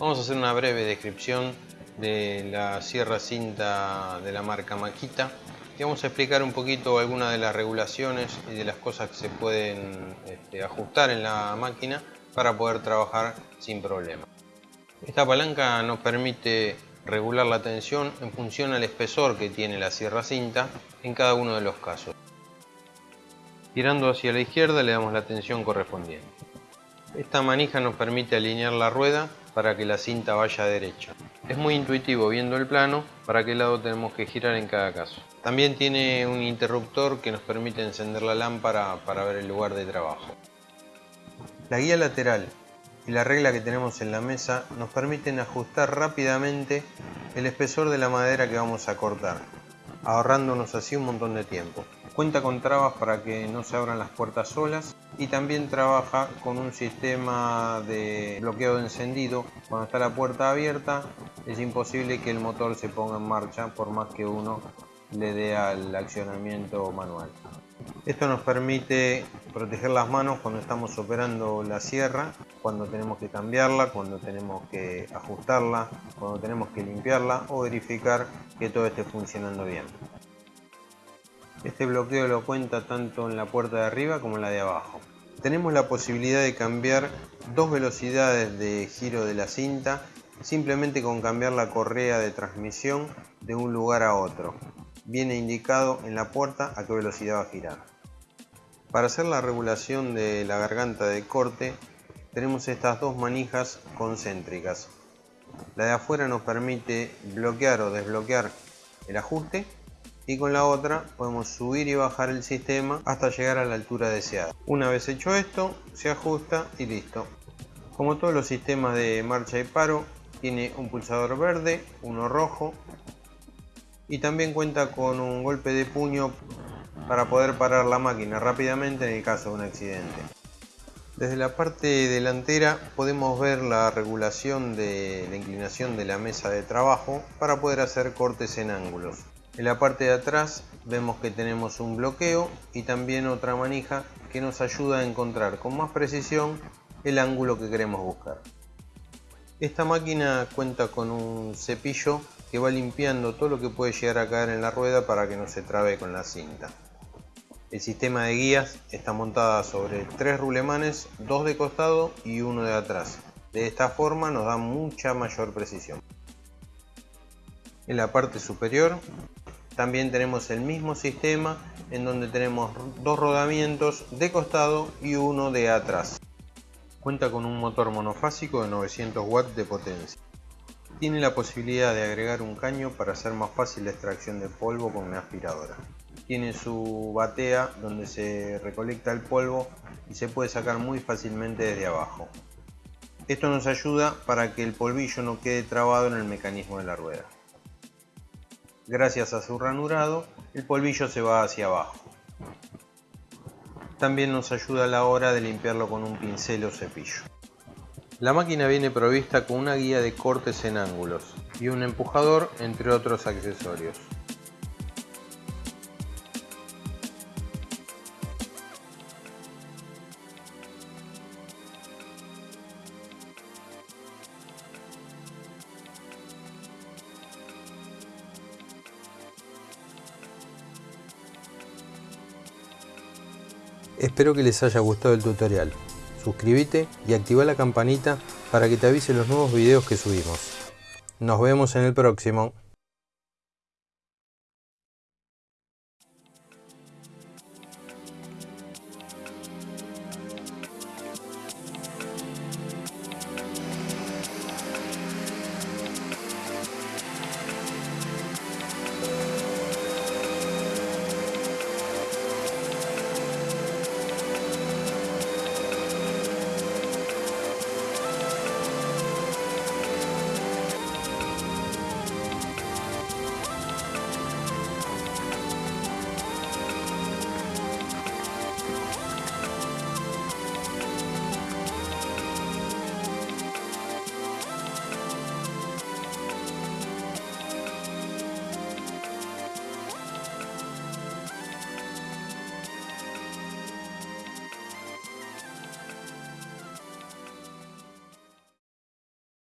Vamos a hacer una breve descripción de la sierra cinta de la marca Makita y vamos a explicar un poquito algunas de las regulaciones y de las cosas que se pueden este, ajustar en la máquina para poder trabajar sin problema. Esta palanca nos permite regular la tensión en función al espesor que tiene la sierra cinta en cada uno de los casos. Girando hacia la izquierda le damos la tensión correspondiente. Esta manija nos permite alinear la rueda para que la cinta vaya derecha. Es muy intuitivo viendo el plano para qué lado tenemos que girar en cada caso. También tiene un interruptor que nos permite encender la lámpara para ver el lugar de trabajo. La guía lateral y la regla que tenemos en la mesa nos permiten ajustar rápidamente el espesor de la madera que vamos a cortar, ahorrándonos así un montón de tiempo. Cuenta con trabas para que no se abran las puertas solas y también trabaja con un sistema de bloqueo de encendido. Cuando está la puerta abierta es imposible que el motor se ponga en marcha por más que uno le dé al accionamiento manual. Esto nos permite proteger las manos cuando estamos operando la sierra, cuando tenemos que cambiarla, cuando tenemos que ajustarla, cuando tenemos que limpiarla o verificar que todo esté funcionando bien. Este bloqueo lo cuenta tanto en la puerta de arriba como en la de abajo. Tenemos la posibilidad de cambiar dos velocidades de giro de la cinta simplemente con cambiar la correa de transmisión de un lugar a otro viene indicado en la puerta a qué velocidad va a girar. Para hacer la regulación de la garganta de corte tenemos estas dos manijas concéntricas. La de afuera nos permite bloquear o desbloquear el ajuste y con la otra podemos subir y bajar el sistema hasta llegar a la altura deseada. Una vez hecho esto, se ajusta y listo. Como todos los sistemas de marcha y paro, tiene un pulsador verde, uno rojo y también cuenta con un golpe de puño para poder parar la máquina rápidamente en el caso de un accidente. Desde la parte delantera podemos ver la regulación de la inclinación de la mesa de trabajo para poder hacer cortes en ángulos. En la parte de atrás vemos que tenemos un bloqueo y también otra manija que nos ayuda a encontrar con más precisión el ángulo que queremos buscar. Esta máquina cuenta con un cepillo que va limpiando todo lo que puede llegar a caer en la rueda para que no se trabe con la cinta. El sistema de guías está montada sobre tres rulemanes, dos de costado y uno de atrás. De esta forma nos da mucha mayor precisión. En la parte superior también tenemos el mismo sistema en donde tenemos dos rodamientos de costado y uno de atrás. Cuenta con un motor monofásico de 900 watts de potencia. Tiene la posibilidad de agregar un caño para hacer más fácil la extracción de polvo con una aspiradora. Tiene su batea donde se recolecta el polvo y se puede sacar muy fácilmente desde abajo. Esto nos ayuda para que el polvillo no quede trabado en el mecanismo de la rueda. Gracias a su ranurado, el polvillo se va hacia abajo. También nos ayuda a la hora de limpiarlo con un pincel o cepillo. La máquina viene provista con una guía de cortes en ángulos y un empujador entre otros accesorios. Espero que les haya gustado el tutorial. Suscríbete y activa la campanita para que te avise los nuevos videos que subimos. Nos vemos en el próximo.